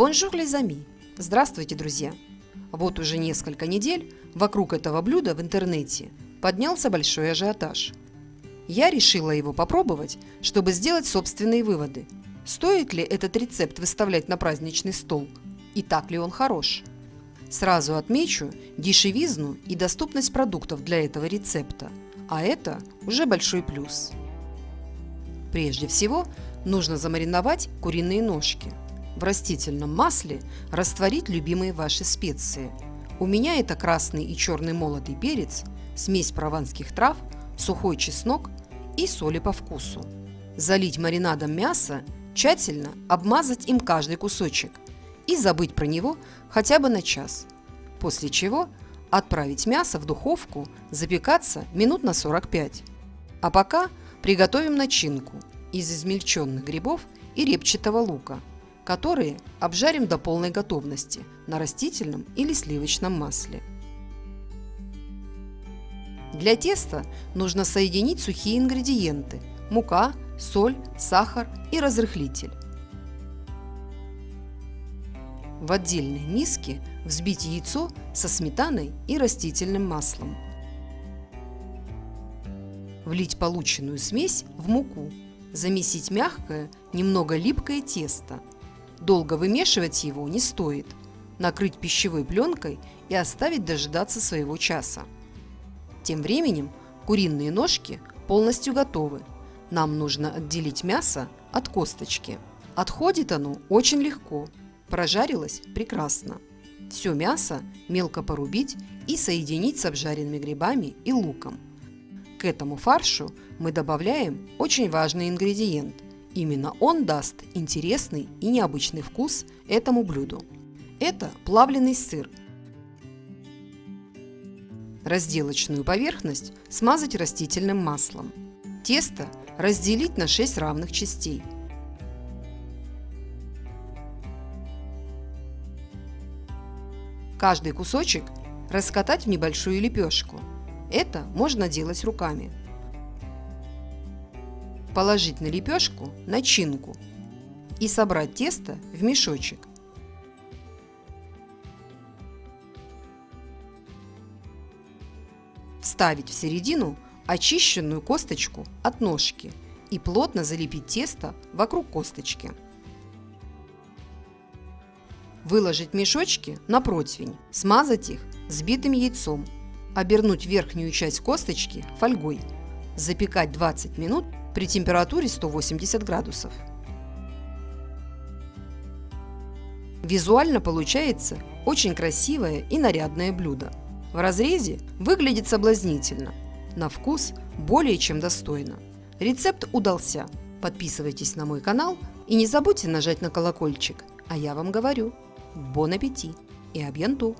Bonjour les amis! Здравствуйте, друзья! Вот уже несколько недель вокруг этого блюда в интернете поднялся большой ажиотаж. Я решила его попробовать, чтобы сделать собственные выводы. Стоит ли этот рецепт выставлять на праздничный стол? И так ли он хорош? Сразу отмечу дешевизну и доступность продуктов для этого рецепта, а это уже большой плюс. Прежде всего, нужно замариновать куриные ножки. В растительном масле растворить любимые ваши специи. У меня это красный и черный молотый перец, смесь прованских трав, сухой чеснок и соли по вкусу. Залить маринадом мясо, тщательно обмазать им каждый кусочек и забыть про него хотя бы на час. После чего отправить мясо в духовку запекаться минут на 45. А пока приготовим начинку из измельченных грибов и репчатого лука, которые обжарим до полной готовности на растительном или сливочном масле. Для теста нужно соединить сухие ингредиенты – мука, соль, сахар и разрыхлитель. В отдельной миске взбить яйцо со сметаной и растительным маслом. Влить полученную смесь в муку. Замесить мягкое, немного липкое тесто. Долго вымешивать его не стоит. Накрыть пищевой пленкой и оставить дожидаться своего часа. Тем временем куриные ножки полностью готовы. Нам нужно отделить мясо от косточки. Отходит оно очень легко. Прожарилось прекрасно. Все мясо мелко порубить и соединить с обжаренными грибами и луком. К этому фаршу мы добавляем очень важный ингредиент. Именно он даст интересный и необычный вкус этому блюду. Это плавленый сыр. Разделочную поверхность смазать растительным маслом. Тесто разделить на 6 равных частей – Каждый кусочек раскатать в небольшую лепешку. Это можно делать руками. Положить на лепешку начинку и собрать тесто в мешочек. Вставить в середину очищенную косточку от ножки и плотно залепить тесто вокруг косточки. Выложить мешочки на противень, смазать их взбитым яйцом, обернуть верхнюю часть косточки фольгой, запекать 20 минут при температуре 180 градусов. Визуально получается очень красивое и нарядное блюдо. В разрезе выглядит соблазнительно, на вкус более чем достойно. Рецепт удался. Подписывайтесь на мой канал и не забудьте нажать на колокольчик. А я вам говорю, Бон аппетит и абьянту!